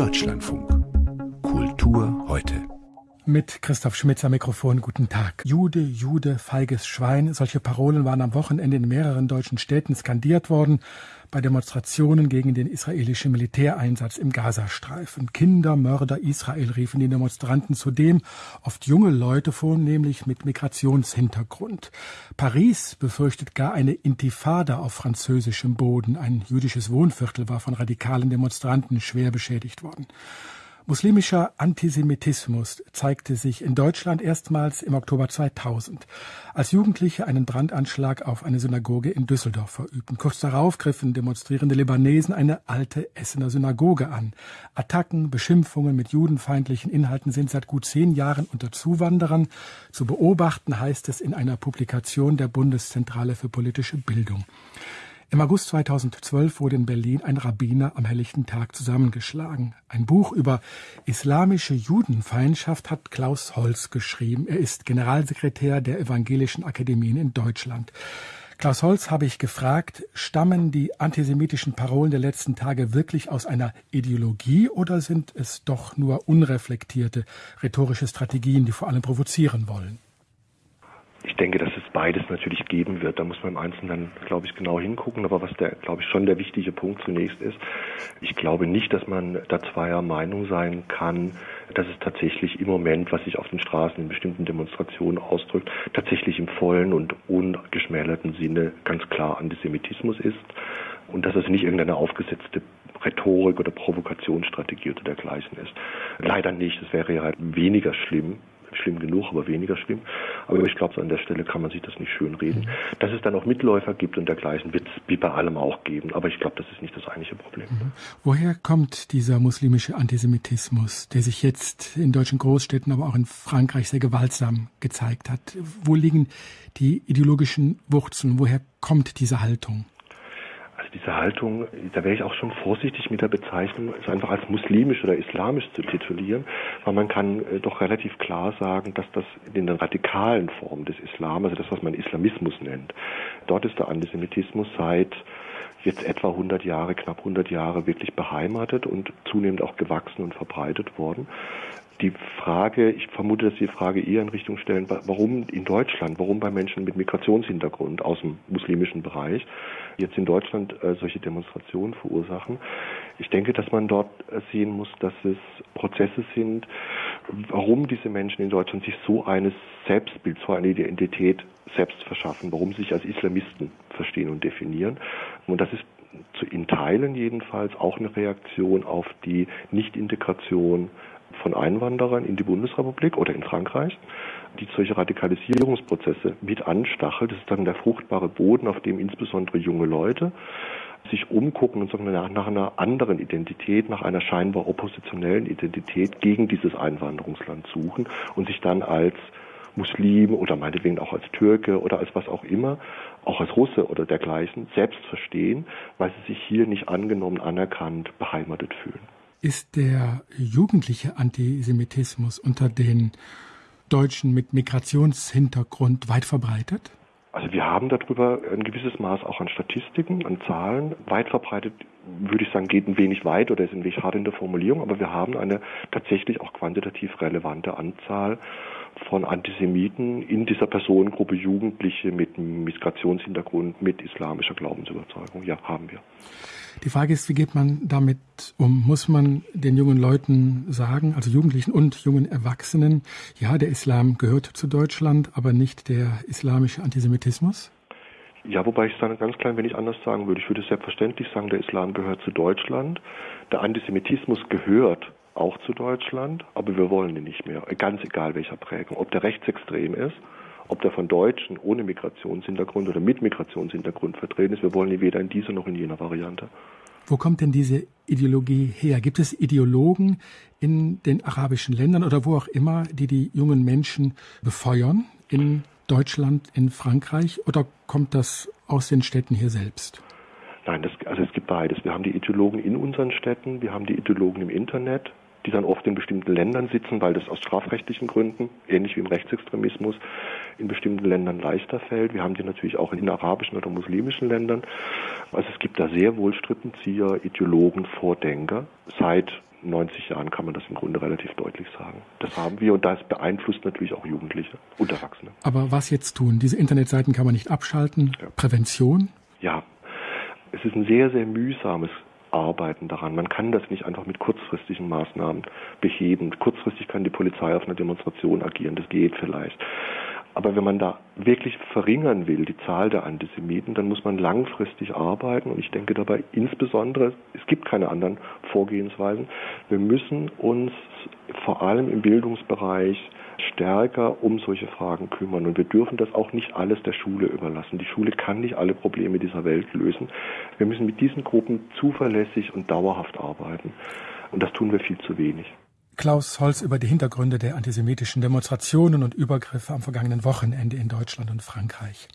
Deutschlandfunk. Kultur heute. Mit Christoph Schmitzer Mikrofon, guten Tag. Jude, Jude, feiges Schwein. Solche Parolen waren am Wochenende in mehreren deutschen Städten skandiert worden bei Demonstrationen gegen den israelischen Militäreinsatz im Gazastreifen. Kinder, Mörder Israel riefen die Demonstranten zudem, oft junge Leute vornehmlich mit Migrationshintergrund. Paris befürchtet gar eine Intifada auf französischem Boden. Ein jüdisches Wohnviertel war von radikalen Demonstranten schwer beschädigt worden. Muslimischer Antisemitismus zeigte sich in Deutschland erstmals im Oktober 2000, als Jugendliche einen Brandanschlag auf eine Synagoge in Düsseldorf verübten. Kurz darauf griffen demonstrierende Libanesen eine alte Essener Synagoge an. Attacken, Beschimpfungen mit judenfeindlichen Inhalten sind seit gut zehn Jahren unter Zuwanderern zu beobachten, heißt es in einer Publikation der Bundeszentrale für politische Bildung. Im August 2012 wurde in Berlin ein Rabbiner am helllichten Tag zusammengeschlagen. Ein Buch über islamische Judenfeindschaft hat Klaus Holz geschrieben. Er ist Generalsekretär der Evangelischen Akademien in Deutschland. Klaus Holz habe ich gefragt, stammen die antisemitischen Parolen der letzten Tage wirklich aus einer Ideologie oder sind es doch nur unreflektierte rhetorische Strategien, die vor allem provozieren wollen? Ich denke, dass es beides natürlich geben wird. Da muss man im Einzelnen, glaube ich, genau hingucken. Aber was der, glaube ich, schon der wichtige Punkt zunächst ist, ich glaube nicht, dass man da zweier Meinung sein kann, dass es tatsächlich im Moment, was sich auf den Straßen in bestimmten Demonstrationen ausdrückt, tatsächlich im vollen und ungeschmälerten Sinne ganz klar Antisemitismus ist und dass es nicht irgendeine aufgesetzte Rhetorik oder Provokationsstrategie oder dergleichen ist. Leider nicht. Es wäre ja halt weniger schlimm, schlimm genug, aber weniger schlimm. Aber ich glaube, an der Stelle kann man sich das nicht schön reden. Mhm. Dass es dann auch Mitläufer gibt und dergleichen, wird es wie bei allem auch geben. Aber ich glaube, das ist nicht das eigentliche Problem. Mhm. Woher kommt dieser muslimische Antisemitismus, der sich jetzt in deutschen Großstädten, aber auch in Frankreich sehr gewaltsam gezeigt hat? Wo liegen die ideologischen Wurzeln? Woher kommt diese Haltung? Diese Haltung, da wäre ich auch schon vorsichtig mit der Bezeichnung, es einfach als muslimisch oder islamisch zu titulieren, weil man kann äh, doch relativ klar sagen, dass das in den radikalen Formen des Islam, also das, was man Islamismus nennt, dort ist der Antisemitismus seit jetzt etwa 100 Jahre, knapp 100 Jahre wirklich beheimatet und zunehmend auch gewachsen und verbreitet worden die Frage, ich vermute, dass Sie die Frage eher in Richtung stellen, warum in Deutschland, warum bei Menschen mit Migrationshintergrund aus dem muslimischen Bereich jetzt in Deutschland äh, solche Demonstrationen verursachen. Ich denke, dass man dort äh, sehen muss, dass es Prozesse sind, warum diese Menschen in Deutschland sich so eines Selbstbild, so eine Identität selbst verschaffen, warum sie sich als Islamisten verstehen und definieren. Und das ist in Teilen jedenfalls auch eine Reaktion auf die Nichtintegration von Einwanderern in die Bundesrepublik oder in Frankreich, die solche Radikalisierungsprozesse mit anstachelt. Das ist dann der fruchtbare Boden, auf dem insbesondere junge Leute sich umgucken und sagen, nach, nach einer anderen Identität, nach einer scheinbar oppositionellen Identität gegen dieses Einwanderungsland suchen und sich dann als Muslim oder meinetwegen auch als Türke oder als was auch immer, auch als Russe oder dergleichen, selbst verstehen, weil sie sich hier nicht angenommen, anerkannt, beheimatet fühlen. Ist der jugendliche Antisemitismus unter den Deutschen mit Migrationshintergrund weit verbreitet? Also wir haben darüber ein gewisses Maß auch an Statistiken, an Zahlen. Weit verbreitet, würde ich sagen, geht ein wenig weit oder ist ein wenig hart in der Formulierung, aber wir haben eine tatsächlich auch quantitativ relevante Anzahl von Antisemiten in dieser Personengruppe Jugendliche mit Migrationshintergrund, mit islamischer Glaubensüberzeugung. Ja, haben wir. Die Frage ist, wie geht man damit um? Muss man den jungen Leuten sagen, also Jugendlichen und jungen Erwachsenen, ja, der Islam gehört zu Deutschland, aber nicht der islamische Antisemitismus? Ja, wobei ich es dann ganz klein wenig anders sagen würde. Ich würde selbstverständlich sagen, der Islam gehört zu Deutschland. Der Antisemitismus gehört auch zu Deutschland, aber wir wollen ihn nicht mehr. Ganz egal welcher Prägung. Ob der rechtsextrem ist ob der von Deutschen ohne Migrationshintergrund oder mit Migrationshintergrund vertreten ist. Wir wollen ihn weder in dieser noch in jener Variante. Wo kommt denn diese Ideologie her? Gibt es Ideologen in den arabischen Ländern oder wo auch immer, die die jungen Menschen befeuern? In Deutschland, in Frankreich? Oder kommt das aus den Städten hier selbst? Nein, das, also es gibt beides. Wir haben die Ideologen in unseren Städten, wir haben die Ideologen im Internet, die dann oft in bestimmten Ländern sitzen, weil das aus strafrechtlichen Gründen, ähnlich wie im Rechtsextremismus, in bestimmten Ländern leichter fällt. Wir haben die natürlich auch in arabischen oder muslimischen Ländern. Also es gibt da sehr wohl Strippenzieher, Ideologen, Vordenker. Seit 90 Jahren kann man das im Grunde relativ deutlich sagen. Das haben wir und das beeinflusst natürlich auch Jugendliche und Erwachsene. Aber was jetzt tun? Diese Internetseiten kann man nicht abschalten. Ja. Prävention? Ja, es ist ein sehr, sehr mühsames Arbeiten daran. Man kann das nicht einfach mit kurzfristigen Maßnahmen beheben. Kurzfristig kann die Polizei auf einer Demonstration agieren, das geht vielleicht. Aber wenn man da wirklich verringern will, die Zahl der Antisemiten, dann muss man langfristig arbeiten. Und ich denke dabei insbesondere, es gibt keine anderen Vorgehensweisen. Wir müssen uns vor allem im Bildungsbereich stärker um solche Fragen kümmern. Und wir dürfen das auch nicht alles der Schule überlassen. Die Schule kann nicht alle Probleme dieser Welt lösen. Wir müssen mit diesen Gruppen zuverlässig und dauerhaft arbeiten. Und das tun wir viel zu wenig. Klaus Holz über die Hintergründe der antisemitischen Demonstrationen und Übergriffe am vergangenen Wochenende in Deutschland und Frankreich.